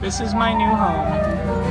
This is my new home.